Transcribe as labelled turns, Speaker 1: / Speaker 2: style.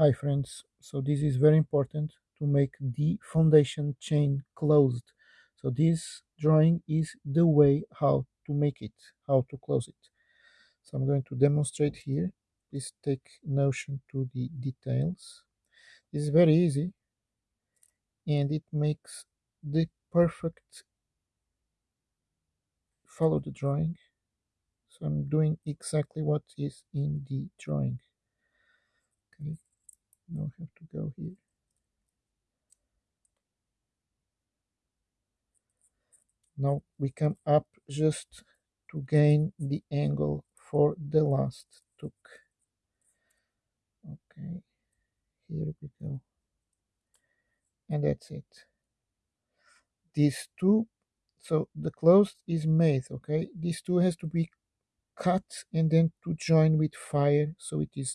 Speaker 1: Hi friends, so this is very important to make the foundation chain closed. So this drawing is the way how to make it, how to close it. So I'm going to demonstrate here. Please take notion to the details. This is very easy and it makes the perfect follow the drawing. So I'm doing exactly what is in the drawing. I have to go here. Now we come up just to gain the angle for the last tuck. Okay, here we go. And that's it. These two, so the closed is made, okay? These two has to be cut and then to join with fire so it is